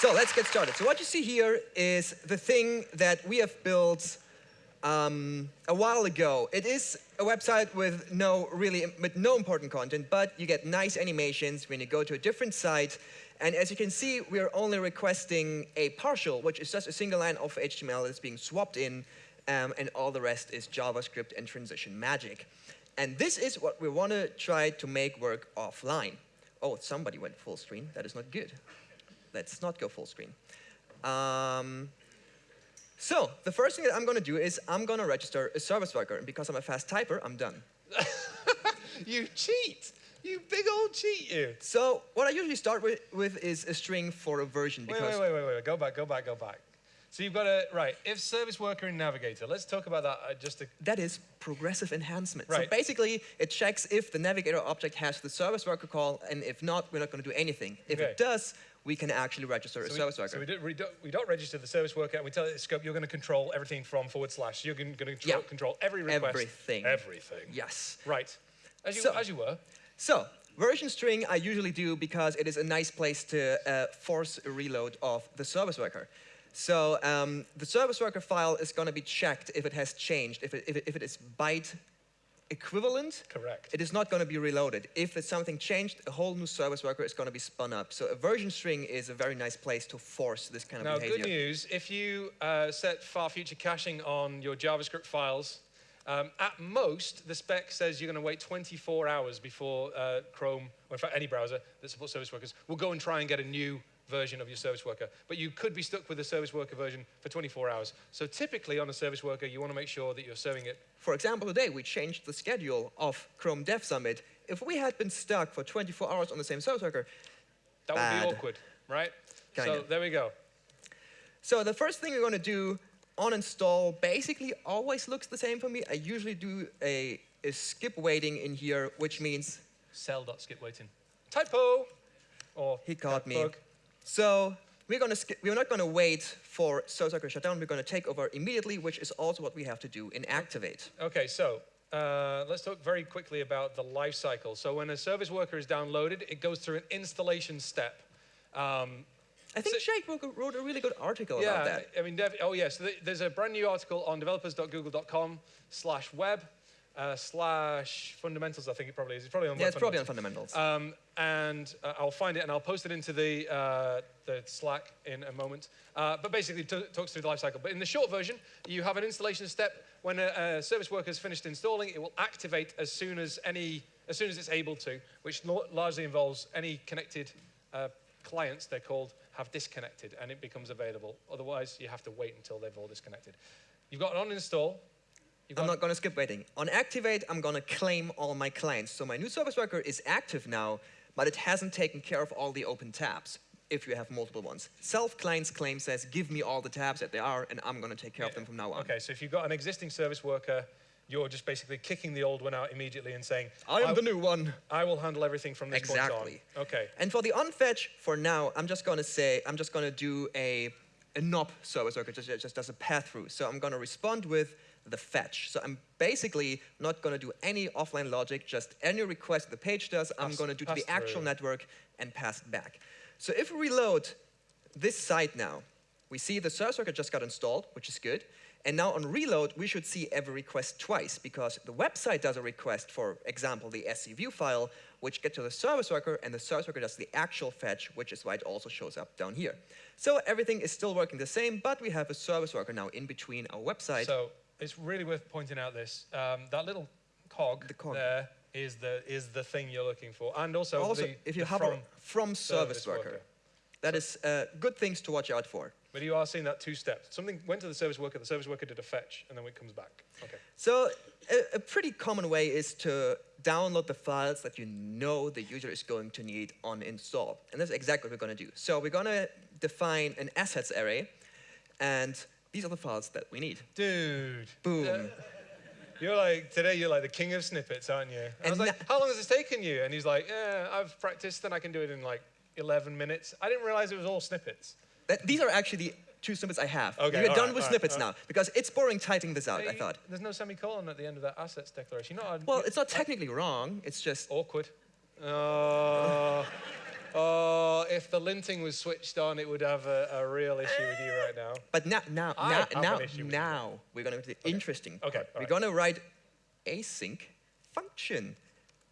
So let's get started. So what you see here is the thing that we have built um, a while ago. It is a website with no really with no important content, but you get nice animations when you go to a different site. And as you can see, we are only requesting a partial, which is just a single line of HTML that's being swapped in, um, and all the rest is JavaScript and transition magic. And this is what we want to try to make work offline. Oh, somebody went full screen. That is not good. Let's not go full screen. Um, so the first thing that I'm going to do is I'm going to register a service worker. And because I'm a fast typer, I'm done. you cheat. You big old cheat, you. So what I usually start with, with is a string for a version. Wait, wait, wait, wait, wait. Go back, go back, go back. So you've got a, right, if service worker in Navigator, let's talk about that uh, just a... That is progressive enhancement. Right. So basically, it checks if the Navigator object has the service worker call, and if not, we're not going to do anything. If Okay. it does, we can actually register a So service worker. So we, do, we, don't, we don't register the service worker, and we tell it scope you're going to control everything from forward slash. You're going to control, Yeah. control every request. Everything. Everything. yes. Right. As you, So- as you were. So, version string I usually do because it is a nice place to uh, force a reload of the service worker. So um, the service worker file is going to be checked if it has changed, if it, if it, if it is byte equivalent. Correct. It is not going to be reloaded. If it's something changed, a whole new service worker is going to be spun up. So a version string is a very nice place to force this kind of Now, behavior. good news, if you uh, set far future caching on your JavaScript files, um, at most, the spec says you're going to wait 24 hours before uh, Chrome, or in fact any browser that supports service workers, will go and try and get a new version of your service worker. But you could be stuck with the service worker version for 24 hours. So typically on a service worker, you want to make sure that you're serving it. For example, today we changed the schedule of Chrome Dev Summit. If we had been stuck for 24 hours on the same service worker, That would be awkward, right? So Kinda. there we go. So the first thing you're going to do on install basically always looks the same for me. I usually do a, a skip waiting in here, which means self.skip waiting. Typo! Or he caught me. bug. So we're going to skip, we're not going to wait for service worker shutdown. We're going to take over immediately, which is also what we have to do in activate. Okay, so uh, let's talk very quickly about the life cycle. So when a service worker is downloaded, it goes through an installation step. Um, I think So- Jake wrote, a really good article yeah, about that. I mean, dev, oh yes, th there's a brand new article on developers.google.com slash web uh, slash fundamentals, I think it probably is. It's probably on Yeah, it's probably on fundamentals. Um, and uh, I'll find it and I'll post it into the, uh, the Slack in a moment. Uh, but basically, it talks through the lifecycle. But in the short version, you have an installation step. When a, a service worker has finished installing, it will activate as soon as any, as soon as it's able to, which largely involves any connected uh, clients. They're called have disconnected, and it becomes available. Otherwise, you have to wait until they've all disconnected. You've got an on install. I'm not going to skip waiting. On activate, I'm going to claim all my clients. So my new service worker is active now, but it hasn't taken care of all the open tabs if you have multiple ones. Self client's claim says, give me all the tabs that they are, and I'm going to take care of them from now on. Okay, so if you've got an existing service worker, you're just basically kicking the old one out immediately and saying, I am the new one. I will handle everything from this Exactly. point on. Exactly. Okay. And for the onFetch, for now, I'm just going to say, I'm just going to do a, a no-op service worker, just, just does a path through. So I'm going to respond with the fetch. So I'm basically not going to do any offline logic, just any request the page does, I'm going to do to pass the actual through. network and pass it back. So if we reload this site now, we see the service worker just got installed, which is good. And now on reload, we should see every request twice because the website does a request, for example, the SCView file, which get to the service worker, and the service worker does the actual fetch, which is why it also shows up down here. So everything is still working the same, but we have a service worker now in between our website. So it's really worth pointing out this. Um, that little cog, The cog. there is the, is the thing you're looking for. And also, also, the, if you hover from, from, service, service worker, worker. that is uh, good things to watch out for. But you are seeing that two steps. Something went to the service worker, the service worker did a fetch, and then it comes back. Okay. So a, a pretty common way is to download the files that you know the user is going to need on install. And that's exactly what we're going to do. So we're going to define an assets array, and these are the files that we need. Dude. Boom. You're like, today you're like the king of snippets, aren't you? I And was like, how long has this taken you? And he's like, yeah, I've practiced and I can do it in like 11 minutes. I didn't realize it was all snippets. That- these are actually the two snippets I have. Okay, we're done right, with right, snippets all now, because it's boring typing this out, I thought. There's no semicolon at the end of that assets declaration. Not Well, it's not technically wrong, it's just, awkward. Uh, Oh, if the linting was switched on, it would have a, a real issue with you right now. But now, now, I now, have an now, issue with you. now we're going to do the interesting part. Okay, all We're right. going to write async function.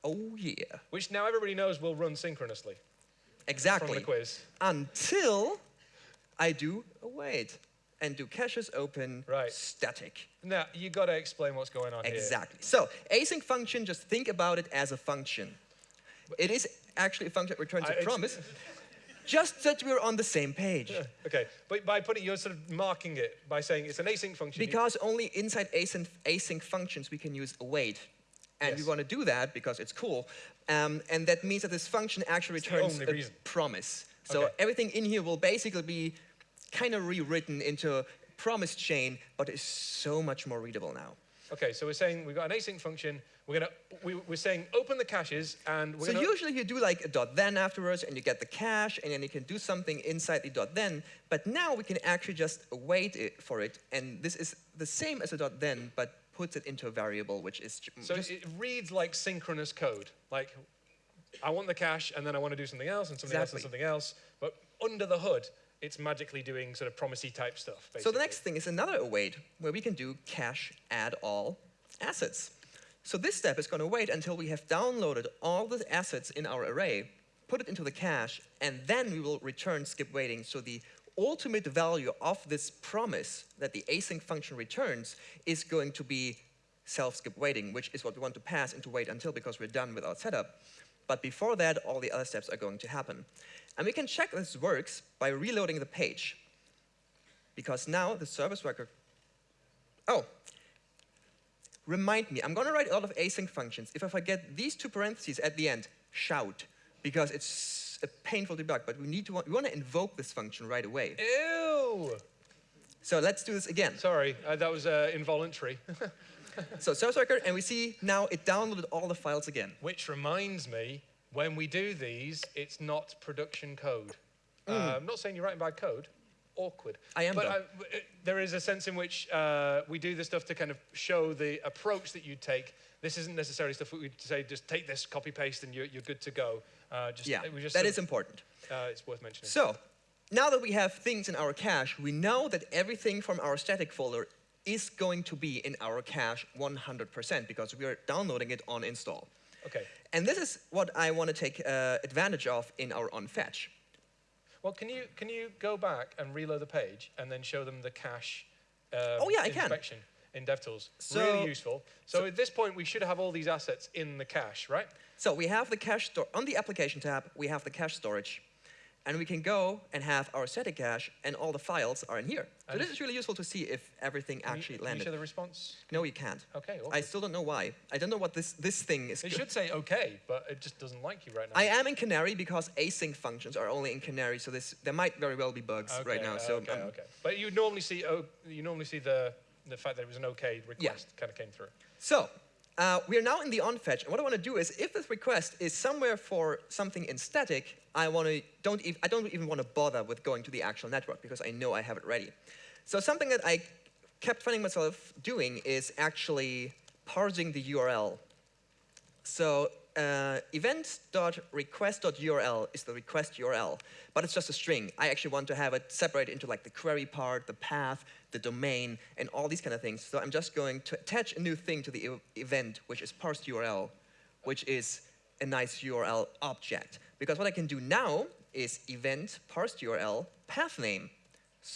Oh yeah, Which now everybody knows will run synchronously exactly. from the quiz. Until I do await and do caches open Right. static. Now, you got to explain what's going on here. Exactly. So async function, just think about it as a function. It is actually a function that returns I- a promise, just that we're on the same page. Okay, but by putting, you're sort of marking it by saying it's an async function. Because only inside async, async functions we can use await. And we want to do that because it's cool. Um, and that means that this function actually the returns a reason. promise. So Okay. everything in here will basically be kind of rewritten into a promise chain, but is so much more readable now. Okay, so we're saying we've got an async function. We're gonna we, we're saying open the caches and we're So usually you do like a dot then afterwards and you get the cache and then you can do something inside the dot then. But now we can actually just wait it for it. And this is the same as a dot then, but puts it into a variable, which is so it reads like synchronous code. Like I want the cache and then I want to do something else and something else and something else. But under the hood, it's magically doing sort of promisey type stuff. Basically. So the next thing is another await, where we can do cache add all assets. So this step is going to wait until we have downloaded all the assets in our array, put it into the cache, and then we will return skip waiting. So the ultimate value of this promise that the async function returns is going to be self-skip waiting, which is what we want to pass into wait until because we're done with our setup. But before that, all the other steps are going to happen. And we can check this works by reloading the page because now the service worker, oh, remind me, I'm gonna write a lot of async functions. If I forget these two parentheses at the end, shout, because it's a painful debug, but we need to, we wanna invoke this function right away. Ew. So let's do this again. Sorry, uh, that was uh, involuntary. So service worker, and we see now it downloaded all the files again. Which reminds me, when we do these, it's not production code. Uh, I'm not saying you're writing bad code. Awkward. Mm. I am, But. I, w- there is a sense in which uh, we do this stuff to kind of show the approach that you take. This isn't necessarily stuff we say just take this, copy paste, and you're, you're good to go. Uh, just, Yeah, we just that is of- important. uh, it's worth mentioning. So, now that we have things in our cache, we know that everything from our static folder is going to be in our cache 100% because we are downloading it on install. okay. And this is what I want to take uh, advantage of in our onFetch. Well, can you can you go back and reload the page and then show them the cache um, Oh, yeah, I can. inspection in DevTools? So- really useful. So, at this point, we should have all these assets in the cache, right? So we have the cache store on the application tab, we have the cache storage. And we can go and have our static cache and all the files are in here. So And this is really useful to see if everything Can you- actually can you landed. show the response? No, you can't. Okay. I still don't know why. I don't know what this, this thing is. It should say okay, but it just doesn't like you right now. I am in Canary because async functions are only in Canary, so this there might very well be bugs okay, right now. So okay, um, okay. But you normally see oh, you normally see the the fact that it was an okay request kind of came through. So, uh, we are now in the onFetch, and what I want to do is, if this request is somewhere for something in static, I want to don't ev I don't even want to bother with going to the actual network because I know I have it ready. So something that I kept finding myself doing is actually parsing the URL. So uh, event.request.url is the request URL, but it's just a string. I actually want to have it separated into like the query part, the path, the domain, and all these kind of things. So I'm just going to attach a new thing to the e- event, which is parsed URL, which is a nice URL object. Because what I can do now is event parsed URL path name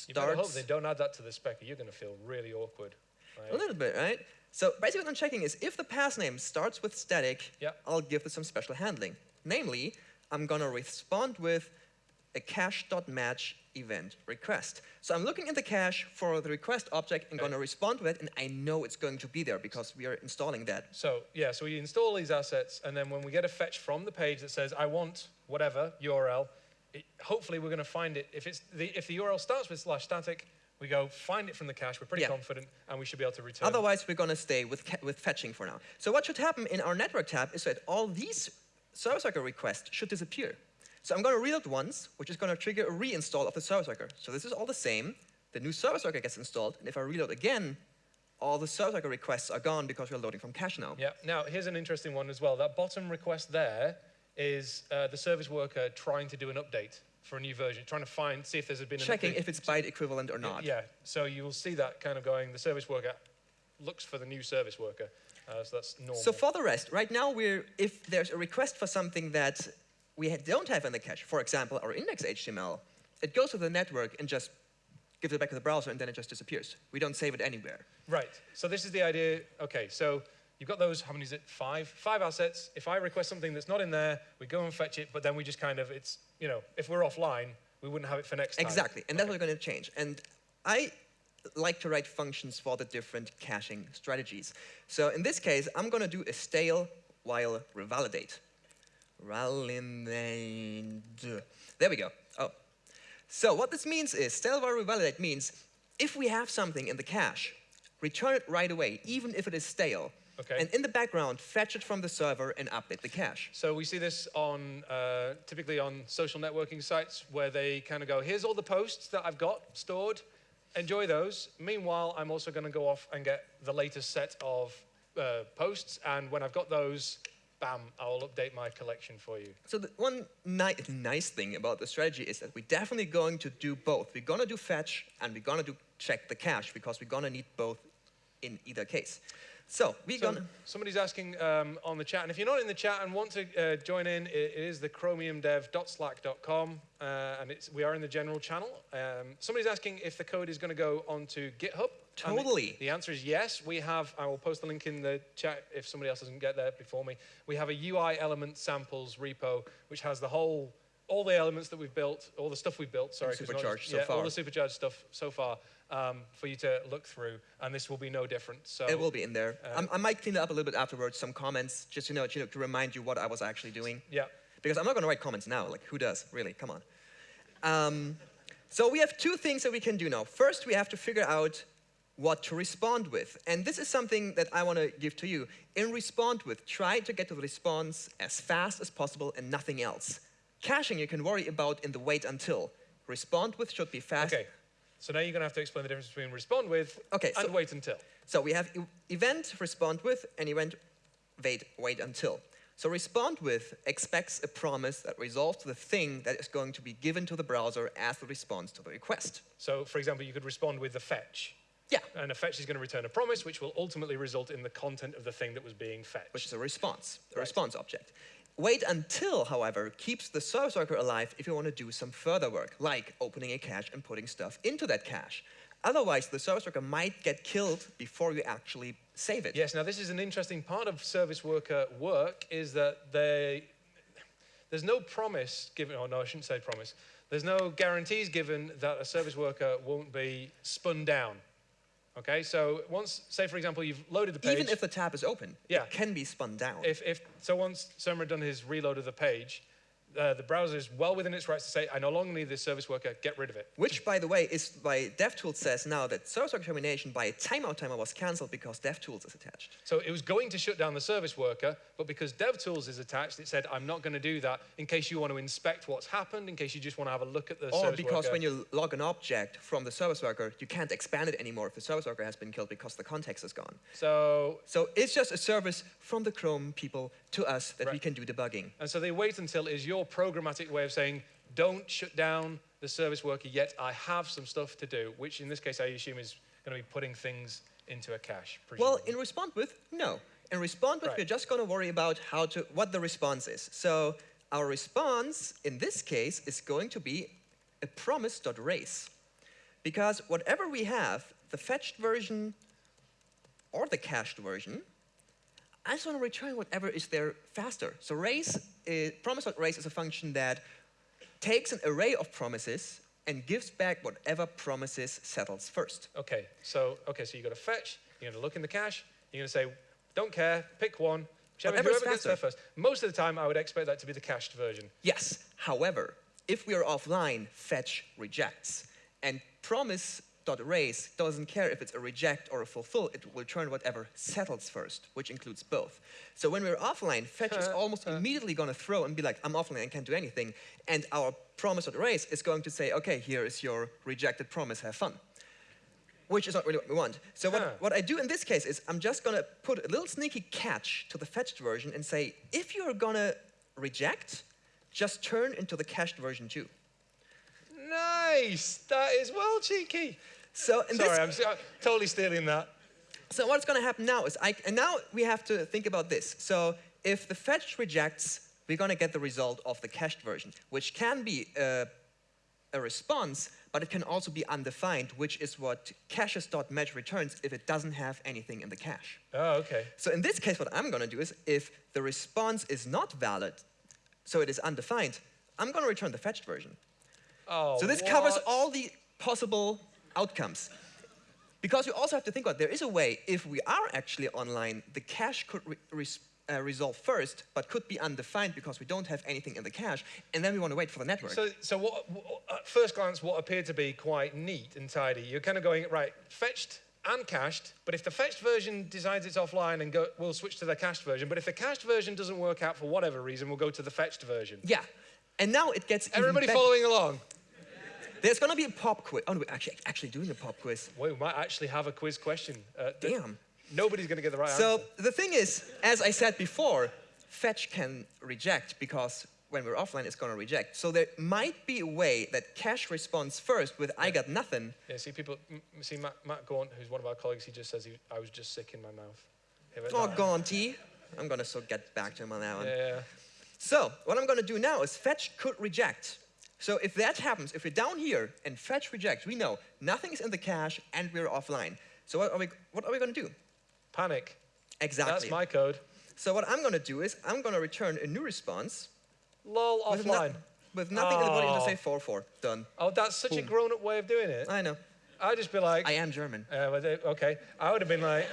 You better hope they don't add that to the spec. or You're going to feel really awkward. a little bit, right? So basically what I'm checking is if the path name starts with static, Yeah. I'll give it some special handling. Namely, I'm gonna respond with a cache.match event request. So I'm looking in the cache for the request object and Okay. gonna respond with it, and I know it's going to be there because we are installing that. So yeah, so we install these assets, and then when we get a fetch from the page that says I want whatever URL, it, hopefully we're going to find it. If it's the if the URL starts with slash static, we go find it from the cache. We're pretty Yeah. confident, and we should be able to return. Otherwise, we're gonna stay with, with fetching for now. So what should happen in our network tab is that all these service worker requests should disappear. So I'm gonna reload once, which is gonna trigger a reinstall of the service worker. So this is all the same. The new service worker gets installed, and if I reload again, all the service worker requests are gone because we're loading from cache now. Yeah. Now here's an interesting one as well. That bottom request there is uh, the service worker trying to do an update for a new version, trying to find, see if there's been Checking if it's byte equivalent or not. Yeah, so you will see that kind of going, the service worker looks for the new service worker. Uh, so that's normal. So for the rest, right now we're, if there's a request for something that we don't have in the cache, for example, our index HTML, it goes to the network and just gives it back to the browser and then it just disappears. We don't save it anywhere. Right. So this is the idea. Okay, so you've got those, how many is it? Five? Five assets. If I request something that's not in there, we go and fetch it, but then we just kind of, it's, you know, if we're offline, we wouldn't have it for next time. Exactly, and that's what we're going to change. And I like to write functions for the different caching strategies. So in this case, I'm going to do a stale while revalidate. Revalidate. There we go. Oh. So what this means is, stale while revalidate means if we have something in the cache, return it right away, even if it is stale. Okay. And in the background, fetch it from the server and update the cache. So we see this on, uh, typically on social networking sites where they kind of go, here's all the posts that I've got stored, enjoy those. Meanwhile, I'm also going to go off and get the latest set of uh, posts, and when I've got those, bam, I'll update my collection for you. So the one ni nice thing about the strategy is that we're definitely going to do both. We're going to do fetch and we're going to do check the cache because we're going to need both in either case. So we're So going to... somebody's asking um, on the chat, and if you're not in the chat and want to uh, join in, it, it is the chromiumdev.slack.com, uh, and it's, we are in the general channel. Um, somebody's asking if the code is going to go onto GitHub. and the- Totally. The, answer is yes. We have, I will post the link in the chat if somebody else doesn't get there before me. We have a UI element samples repo, which has the whole, all the elements that we've built, all the stuff we've built, sorry. 'cause we're not supercharged just- so yeah, All far. the supercharged stuff so far um, for you to look through, and this will be no different. So It will be in there. Uh, I'm- I might clean it up a little bit afterwards, some comments, just you know, you know, to remind you what I was actually doing. Yeah. Because I'm not going to write comments now. Like, who does? Really? Come on. Um, so we have two things that we can do now. First, we have to figure out what to respond with. And this is something that I want to give to you. In respond with, try to get to the response as fast as possible and nothing else. Caching you can worry about in the wait until. Respond with should be fast. Okay. So now you're going to have to explain the difference between respond with Okay, and so- wait until. So we have event respond with and event wait, wait until. So respond with expects a promise that resolves the thing that is going to be given to the browser as the response to the request. So, for example, you could respond with the fetch. Yeah, And a fetch is going to return a promise, which will ultimately result in the content of the thing that was being fetched. which is a response, a Right. response object. Wait until, however, keeps the service worker alive if you want to do some further work, like opening a cache and putting stuff into that cache. Otherwise, the service worker might get killed before you actually save it. Yes, now this is an interesting part of service worker work is that they, there's no promise given, oh no, I shouldn't say promise. There's no guarantees given that a service worker won't be spun down. Okay, so once, say for example, you've loaded the page. Even if the tab is open, Yeah. it can be spun down. if, if so once had done his reload of the page, uh, the browser is well within its rights to say, I no longer need this service worker, get rid of it. Which, by the way, is why DevTools says now that service worker termination by a timeout timer was cancelled because DevTools is attached. So it was going to shut down the service worker, but because DevTools is attached, it said, I'm not going to do that in case you want to inspect what's happened, in case you just want to have a look at the Or service worker. Or because when you log an object from the service worker, you can't expand it anymore if the service worker has been killed because the context is gone. So, So it's just a service from the Chrome people to us that we can do debugging. and so they wait until is your programmatic way of saying, don't shut down the service worker yet, I have some stuff to do, which in this case I assume is going to be putting things into a cache. Well, in respond with, no. In respond with, Right. we're just going to worry about how to what the response is. So our response in this case is going to be a promise.race. Because whatever we have, the fetched version or the cached version, I just want to return whatever is there faster. So race, is, promise.race is a function that takes an array of promises and gives back whatever promises settles first. Okay, so okay, so you got to fetch. You're going to look in the cache. You're going to say, don't care, pick one. Whichever, whoever gets there first. Most of the time, I would expect that to be the cached version. Yes. However, if we are offline, fetch rejects. And promise.race doesn't care if it's a reject or a fulfill, it will return whatever settles first, which includes both. So when we're offline, fetch is almost immediately going to throw and be like, I'm offline, I can't do anything. And our promise.race is going to say, okay, here is your rejected promise, have fun. Which is not really what we want. So what, Huh. what I do in this case is I'm just going to put a little sneaky catch to the fetched version and say, if you're going to reject just turn into the cached version too. Nice. That is well cheeky. So Sorry, this, I'm, s- I'm totally stealing that. so what's going to happen now is, I, and now we have to think about this. So if the fetch rejects, we're going to get the result of the cached version, which can be uh, a response, but it can also be undefined, which is what caches.match returns if it doesn't have anything in the cache. Oh, okay. So in this case, what I'm going to do is, if the response is not valid, so it is undefined, I'm going to return the fetched version. Oh, So this covers all the possible outcomes. Because you also have to think about there is a way, if we are actually online, the cache could re res- uh, resolve first, but could be undefined because we don't have anything in the cache, and then we want to wait for the network. So, so what, at first glance, what appeared to be quite neat and tidy, you're kind of going, right, fetched and cached, but if the fetched version decides it's offline and go, we'll switch to the cached version, but if the cached version doesn't work out for whatever reason, we'll go to the fetched version. yeah. And now it gets Everybody following along? There's going to be a pop quiz. Oh, no, we're actually, actually doing a pop quiz. Wait, we might actually have a quiz question. Uh, Damn. Nobody's going to get the right So answer. So the thing is, as I said before, fetch can reject because when we're offline, it's going to reject. So there might be a way that cache responds first with I got nothing. Yeah, see people, m- see Matt, Matt Gaunt, who's one of our colleagues, he just says he, I was just sick in my mouth. Oh? Gaunty. I'm going to so get back to him on that one. Yeah, So what I'm going to do now is fetch could reject. So if that happens, if we're down here and fetch rejects, we know nothing is in the cache and we're offline. So what are we, what are we going to do? panic. Exactly. That's my code. so what I'm going to do is I'm going to return a new response Lol, with, no- offline. with nothing in the body Oh. say 4-4. Done. Oh, that's such a grown-up way of doing it. I know. I'd just be like, I am German. Uh, okay, I would have been like,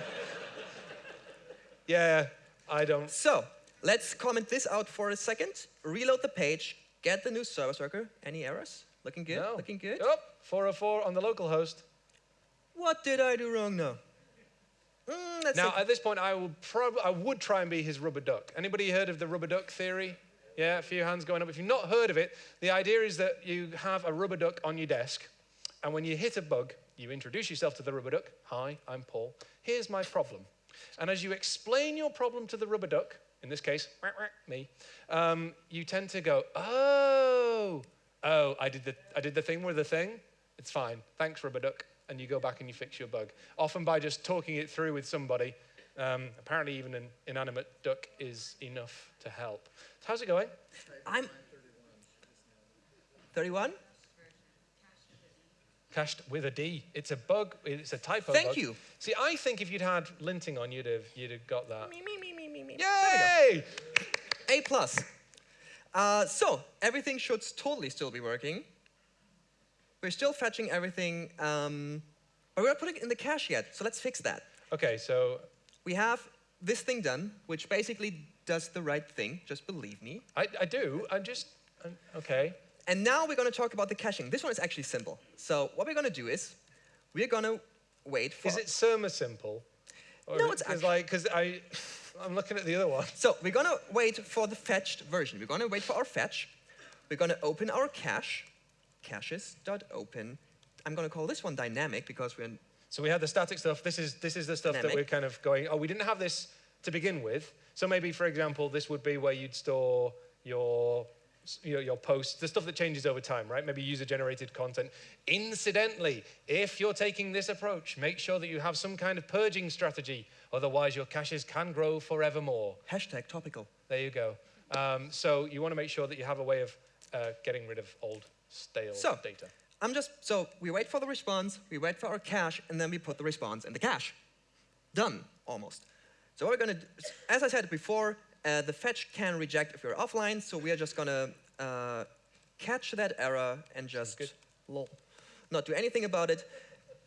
yeah, I don't. So let's comment this out for a second. Reload the page. Get the new service worker. Any errors? Looking good? No. Looking good? Oh, 404 on the local host. What did I do wrong now? Mm, Now, at this point, I will probably, I would try and be his rubber duck. Anybody heard of the rubber duck theory? Yeah, a few hands going up. If you've not heard of it, the idea is that you have a rubber duck on your desk, and when you hit a bug, you introduce yourself to the rubber duck. Hi, I'm Paul. Here's my problem. And as you explain your problem to the rubber duck, in this case, me, um, you tend to go, oh, oh, I did the, I did the thing with the thing. It's fine. Thanks, rubber duck. And you go back and you fix your bug. Often by just talking it through with somebody. Um, apparently, even an inanimate duck is enough to help. So How's it going? I'm 31. Cached with a D. It's a bug. It's a typo. Thank bug. you. See, I think if you'd had linting on, you'd have you'd have got that. Me, me. Yay! A plus. Uh, so everything should totally still be working. We're still fetching everything, um, but we're not putting it in the cache yet. So let's fix that. Okay, so We have this thing done, which basically does the right thing. Just believe me. I, I do. I'm just I'm, okay. And now we're going to talk about the caching. This one is actually simple. So what we're going to do is we're going to wait for. Is it Surma simple? Or No, it's actually- like because I I'm looking at the other one. So we're going to wait for the fetched version. We're going to wait for our fetch. We're going to open our cache, caches.open. I'm going to call this one dynamic because we're So we had the static stuff. This is this is the stuff that we're kind of going. Oh, we didn't have this to begin with. So maybe, for example, this would be where you'd store your your, your posts, the stuff that changes over time, right? Maybe user-generated content. Incidentally, if you're taking this approach, make sure that you have some kind of purging strategy. Otherwise, your caches can grow forevermore. hashtag topical. There you go. Um, so you want to make sure that you have a way of uh, getting rid of old, stale So- data. I'm just, so we wait for the response, we wait for our cache, and then we put the response in the cache. Done, almost. So what we're gonna as I said before, uh, the fetch can reject if you're offline, so we are just gonna uh, catch that error and just, Good. lol, not do anything about it.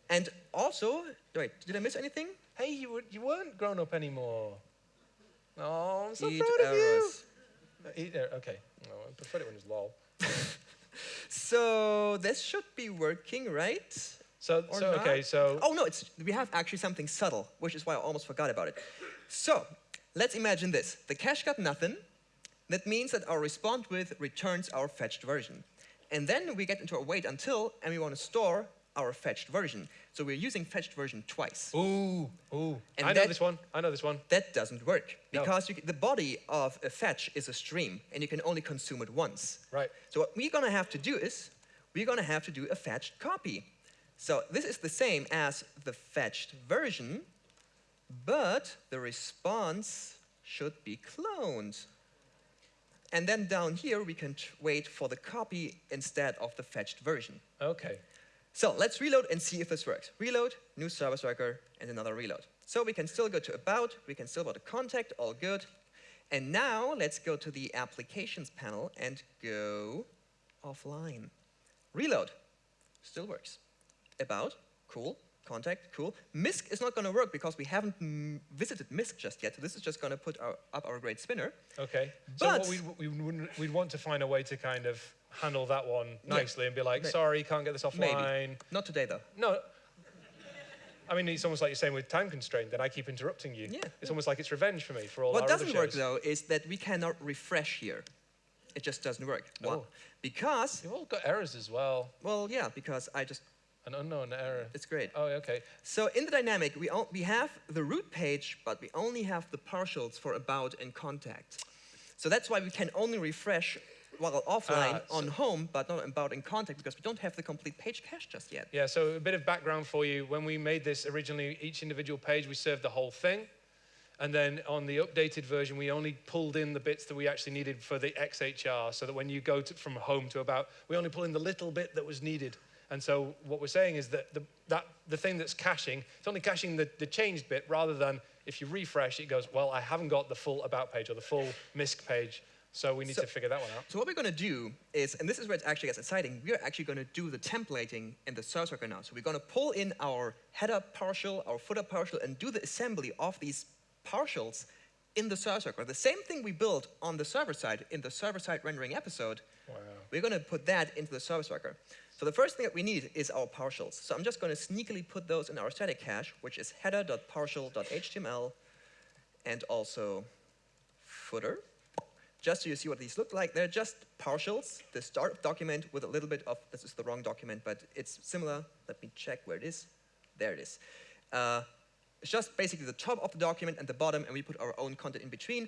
And also, wait, did I miss anything? Hey, you, were, you weren't grown up anymore. Oh, I'm so Eat proud of you. errors. Uh, Eat, er- okay. No, I preferred it when it was lol. So this should be working, right? So, so okay, so Oh no, it's we have actually something subtle, which is why I almost forgot about it. So let's imagine this: the cache got nothing. That means that our respond with returns our fetched version, and then we get into a wait until, and we want to store our fetched version. So we're using fetched version twice. Ooh, ooh. And I know this one. I know this one. That doesn't work No. because you, the body of a fetch is a stream and you can only consume it once. Right. So what we're gonna have to do is we're gonna have to do a fetched copy. So this is the same as the fetched version, but the response should be cloned. And then down here we can wait for the copy instead of the fetched version. Okay. So let's reload and see if this works. Reload, new service worker, and another reload. So we can still go to about, we can still go to contact, all good. And now let's go to the applications panel and go offline. Reload, still works. About, cool. Contact, cool. MISC is not going to work because we haven't visited MISC just yet. So this is just going to put our, up our great spinner. Okay. So But- what we'd, we wouldn't, we'd want to find a way to kind of handle that one Yeah. nicely and be like, sorry, can't get this offline. Maybe. Not today though. No. I mean, it's almost like you're saying with time constraint, then I keep interrupting you. Yeah, It's almost like it's revenge for me for all What doesn't work though is that we cannot refresh here. It just doesn't work. Why? Oh. Because, You've all got errors as well. well, yeah, because I just, An unknown error. it's great. Oh, okay. So in the dynamic, we, we have the root page, but we only have the partials for about and contact. So that's why we can only refresh while offline Ah, on home, but not about in contact because we don't have the complete page cache just yet. Yeah, so a bit of background for you. When we made this originally, each individual page, we served the whole thing. And then on the updated version, we only pulled in the bits that we actually needed for the XHR, so that when you go to, from home to about, we only pull in the little bit that was needed. And so what we're saying is that the, that, the thing that's caching, it's only caching the, the changed bit rather than if you refresh, it goes, well, I haven't got the full about page or the full MISC page. So we need So- to figure that one out. So what we're going to do is, and this is where it actually gets exciting, we're actually going to do the templating in the service worker now. So we're going to pull in our header partial, our footer partial, and do the assembly of these partials in the service worker. The same thing we built on the server side in the server-side rendering episode, Wow. we're going to put that into the service worker. So the first thing that we need is our partials. So I'm just going to sneakily put those in our static cache, which is header.partial.html, and also footer. Just so you see what these look like, they're just partials, the start of document with a little bit of, this is the wrong document, but it's similar. Let me check where it is. There it is. Uh, it's just basically the top of the document and the bottom, and we put our own content in between.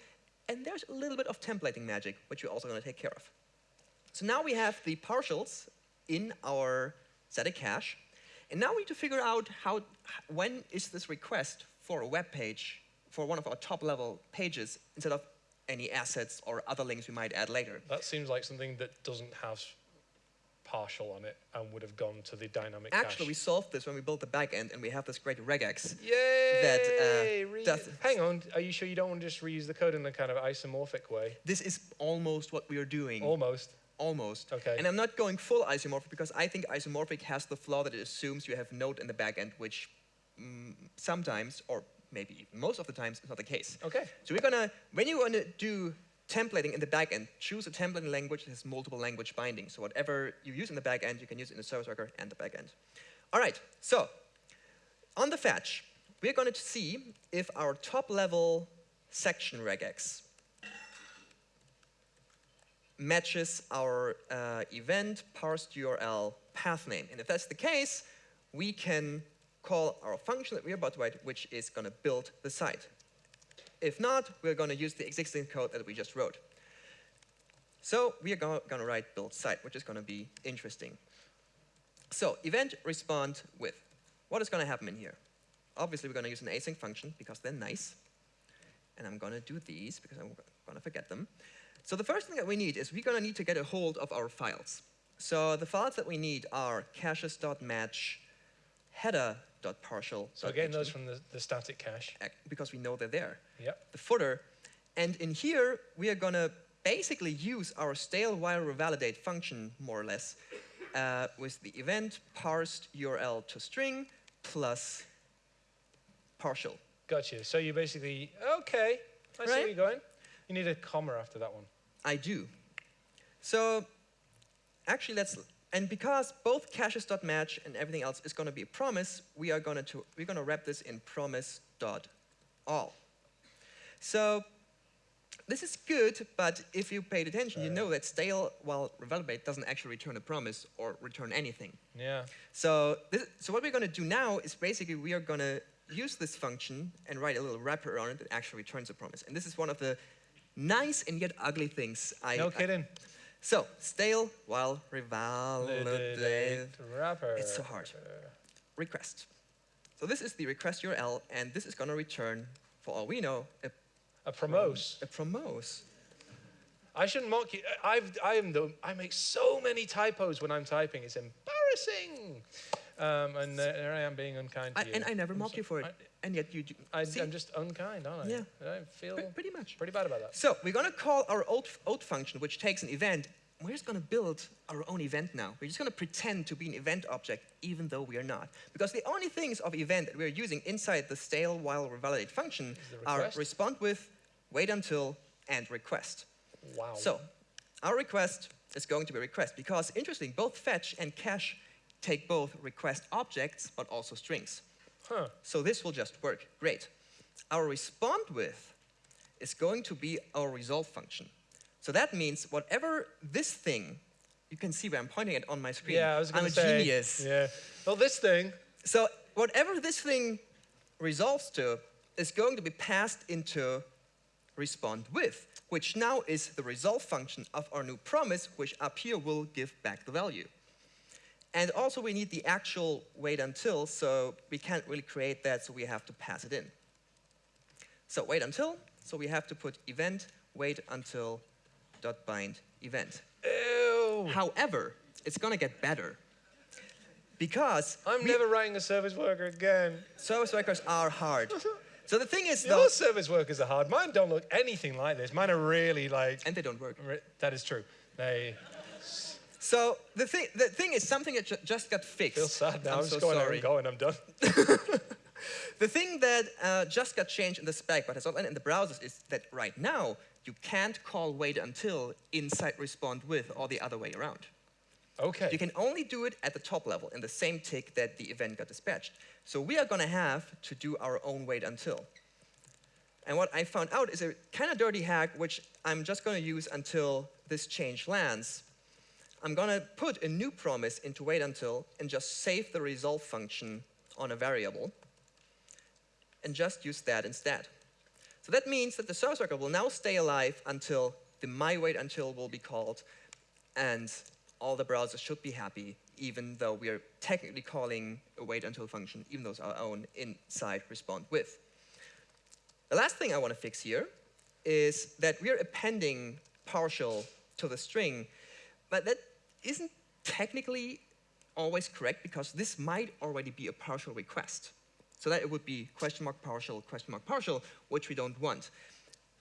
And there's a little bit of templating magic, which we're also going to take care of. So now we have the partials in our static cache. And now we need to figure out how, when is this request for a web page, for one of our top level pages, instead of any assets or other links we might add later. That seems like something that doesn't have partial on it and would have gone to the dynamic Actually, we solved this when we built the backend, and we have this great regex. Yay! uh, does- Hang on, are you sure you don't want to just reuse the code in a kind of isomorphic way? This is almost what we are doing. Almost. Almost. Okay. And I'm not going full isomorphic because I think isomorphic has the flaw that it assumes you have node in the backend, which mm, sometimes, or maybe even most of the times, is not the case. Okay. So we're gonna, when you wanna do templating in the backend, choose a templating language that has multiple language bindings. So whatever you use in the backend, you can use it in the service worker and the backend. All right, so on the fetch, we're going to see if our top level section regex matches our uh, event parsed URL path name. And if that's the case, we can call our function that we're about to write, which is going to build the site. If not, we're going to use the existing code that we just wrote. So we are going to write build site, which is going to be interesting. So event respond with. What is going to happen in here? Obviously, we're going to use an async function because they're nice. And I'm going to do these because I'm going to forget them. So the first thing that we need is we're going to need to get a hold of our files. So the files that we need are caches.match, header.partial. So getting those from the, the static cache. because we know they're there. Yep. The footer. And in here, we are going to basically use our stale while revalidate function, more or less, uh, with the event parsed URL to string plus partial. Gotcha. So you basically, okay, I see where you're going. You need a comma after that one. I do. So actually, let's and because both caches.match and everything else is going to be a promise, we are going to we're going to wrap this in promise.all. So This is good, but if you paid attention, you know that stale while validate doesn't actually return a promise or return anything. Yeah. So, this, so what we're going to do now is basically we are going to use this function and write a little wrapper around it that actually returns a promise. And this is one of the nice and yet ugly things I. No I- kidding. so stale while revalidate. Wrapper. It's so hard. Request. So this is the request URL, and this is going to return, for all we know, a, A promos. a promos. I shouldn't mock you. I've, I am the, I make so many typos when I'm typing. It's embarrassing. Um, and uh, there I am being unkind to I, you. and I never mock so- you for it, I, and yet you do. I, am just unkind, aren't I? Yeah. I feel Pre- pretty much. pretty bad about that. So we're going to call our old, old function, which takes an event. We're just going to build our own event now. We're just going to pretend to be an event object, even though we are not. Because the only things of event that we're using inside the stale while revalidate function are respond with, wait until, and request. Wow. So our request is going to be request because interesting, both fetch and cache take both request objects, but also strings. Huh. So this will just work. Great. Our respond with is going to be our resolve function. So that means whatever this thing, you can see where I'm pointing it on my screen. Yeah, I was going I'm a genius. Yeah. Well, this thing. So whatever this thing resolves to is going to be passed into respond with, which now is the resolve function of our new promise, which up here will give back the value. And also we need the actual wait until, so we can't really create that, so we have to pass it in. So wait until, so we have to put event wait until dot bind event. Ew. However, it's gonna get better. Because I'm never writing a service worker again. service workers are hard. So the thing is, Your though, service workers are hard. Mine don't look anything like this. Mine are really like. and they don't work. That is true. They So the thing, the thing is something that ju- just got fixed. feel sad now. I'm, I'm, so just going sorry. and going. I'm done. The thing that uh, just got changed in the spec, but has not in the browsers, is that right now you can't call wait until inside respond with or the other way around. Okay. You can only do it at the top level in the same tick that the event got dispatched. So we are going to have to do our own wait until. And what I found out is a kind of dirty hack, which I'm just going to use until this change lands. I'm going to put a new promise into wait until and just save the resolve function on a variable and just use that instead. So that means that the service worker will now stay alive until the my wait until will be called and all the browsers should be happy even though we are technically calling a wait until function, even though it's our own inside respond with. The last thing I want to fix here is that we're appending partial to the string, but that isn't technically always correct because this might already be a partial request. So that it would be question mark partial, question mark partial, which we don't want.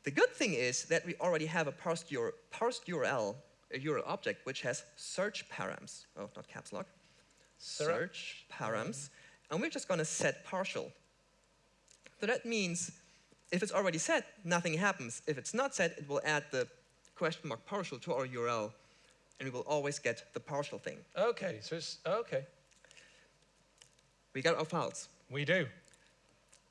The good thing is that we already have a parsed, UR parsed URL, a URL object, which has search params. Oh, not caps lock. Search params. And we're just going to set partial. So that means if it's already set, nothing happens. If it's not set, it will add the question mark partial to our URL, and we will always get the partial thing. Okay. So it's okay. We got our files. We do.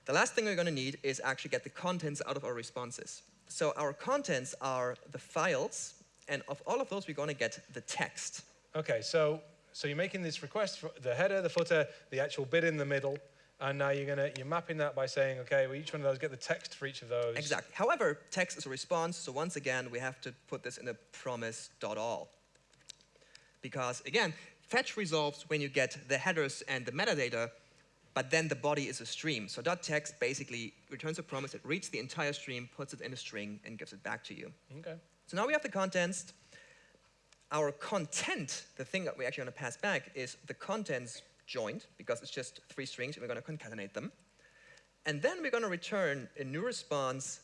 The last thing we're going to need is actually get the contents out of our responses. So our contents are the files, and of all of those, we're going to get the text. Okay. So so you're making this request for the header, the footer, the actual bit in the middle, and now you're gonna you're mapping that by saying, okay, well each one of those get the text for each of those. Exactly. However, text is a response, so once again, we have to put this in a promise.all. Because again, fetch resolves when you get the headers and the metadata, but then the body is a stream. So dot .text basically returns a promise, it reads the entire stream, puts it in a string, and gives it back to you. Okay. So now we have the contents. Our content, the thing that we actually want to pass back, is the contents joined, because it's just three strings, and we're going to concatenate them. And then we're going to return a new response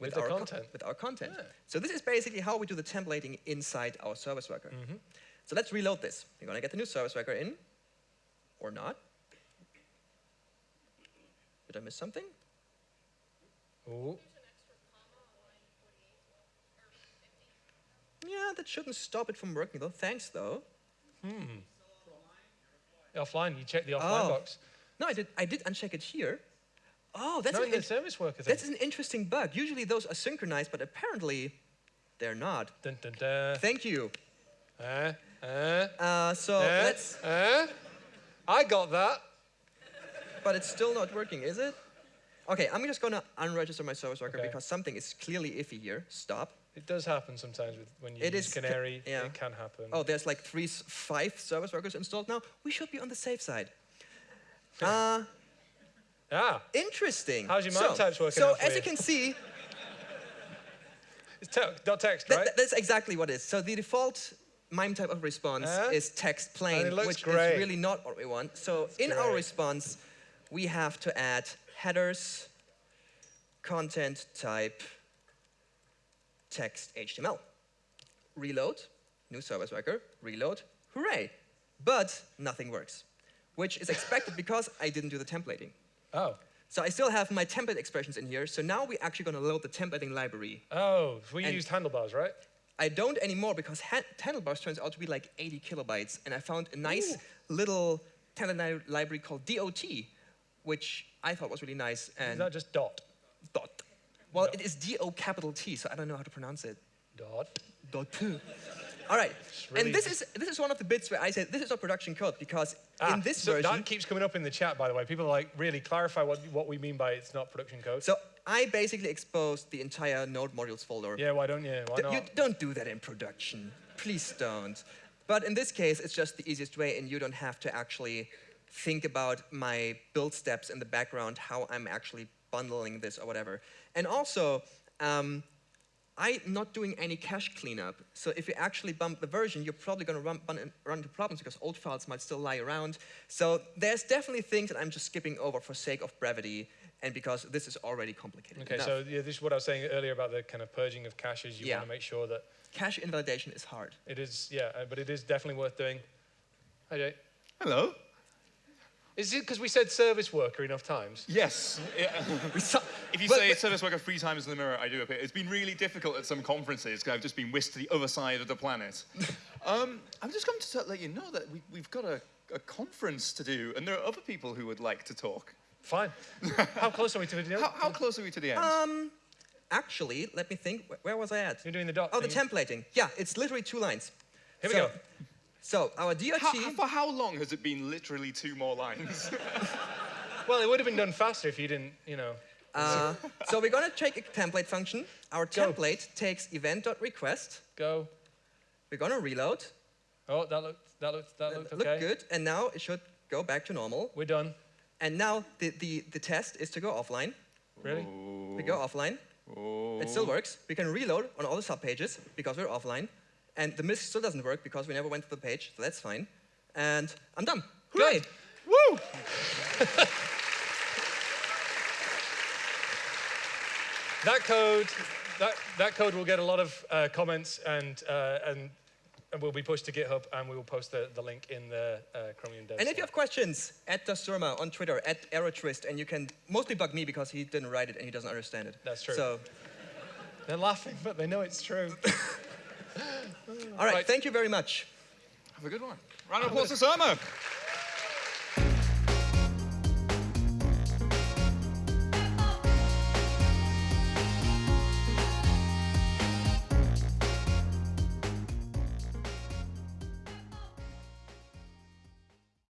with, With our con- content. with our content. Yeah. So this is basically how we do the templating inside our service worker. Mm-hmm. So let's reload this. You're going to get the new service worker in, or not. Did I miss something? Ooh. Yeah, that shouldn't stop it from working though. Thanks though. Hmm. Offline. You check the offline Oh. box. No, I did. I did uncheck it here, Oh, that's Not an the service worker thing. that's an interesting bug. Usually those are synchronized, but apparently they're not. Dun, dun, dun. Thank you. Uh, uh, Uh, so uh, let's, uh. I got that. but it's still not working, is it? Okay, I'm just gonna unregister my service worker Okay. because something is clearly iffy here. Stop. It does happen sometimes with, when you It use is ca- Canary. yeah. It can happen. Oh, there's like three, five service workers installed now. We should be on the safe side. Uh, Ah, interesting. How's your so, types working So as you? you can see, it's dot text, right? that- that's exactly what it is. So the default MIME type of response is text plain, and it looks which great. is really not what we want. So in our response, we have to add headers, content type, text HTML. Reload, new service worker, reload, hooray. But nothing works, which is expected because I didn't do the templating. oh. So I still have my template expressions in here. So now we're actually going to load the templating library. Oh, we used handlebars, right? I don't anymore because ha- handlebars turns out to be like 80 kilobytes, and I found a nice little template li- library called DOT, which I thought was really nice. And that just dot? dot. Well, it is D O capital T, so I don't know how to pronounce it. Dot. Dot. All right. really and this is this is one of the bits where I said this is our production code because Ah, in this so version. that keeps coming up in the chat, by the way. People are like really clarify what, what we mean by it's not production code. so I basically exposed the entire Node modules folder. yeah, why don't you? Why D- not? You don't do that in production. Please don't. But in this case, it's just the easiest way, and you don't have to actually think about my build steps in the background, how I'm actually bundling this or whatever. And also, um, I'm not doing any cache cleanup. So if you actually bump the version, you're probably going to run, run, run into problems because old files might still lie around. So there's definitely things that I'm just skipping over for sake of brevity and because this is already complicated Okay, enough. so yeah, this is what I was saying earlier about the kind of purging of caches. You Yeah. want to make sure that cache invalidation is hard. it is, yeah, uh, but it is definitely worth doing. Hi, Jay. Hello. Is it because we said service worker enough times? Yes. We saw, If you but- say but- service worker three times in the mirror, I do appear. It's been really difficult at some conferences because I've just been whisked to the other side of the planet. um, I'm just going to let you know that we, we've got a, a conference to do, and there are other people who would like to talk. Fine. How close are we to the How, how close are we to the end? Um, actually, let me think. Wh- Where was I at? You're doing the dot Oh, the templating. Yeah, it's literally two lines. Here we so, go. So our DOT. How- how- for how long has it been literally two more lines? Well, it would have been done faster if you didn't, you know. Uh, so we're gonna take a template function. Our Go. template takes event.request. Go. We're gonna reload. Oh, that looked, that looked, that looked Look okay. good. And now it should go back to normal. We're done. And now the, the, the test is to go offline. Really? We go offline. It still works. We can reload on all the subpages because we're offline. And the MISC still doesn't work because we never went to the page, so that's fine. And I'm done. Hooray! Woo! that code, that, that code will get a lot of uh, comments and, uh, and, and will be pushed to GitHub and we will post the, the link in the uh, Chromium Dev And if you have questions, at DasSurma on Twitter, at Aerotwist, and you can mostly bug me because he didn't write it and he doesn't understand it. That's true. So, They're laughing, but they know it's true. all right, Right. thank you very much. Have a good one. Round of applause to Surma.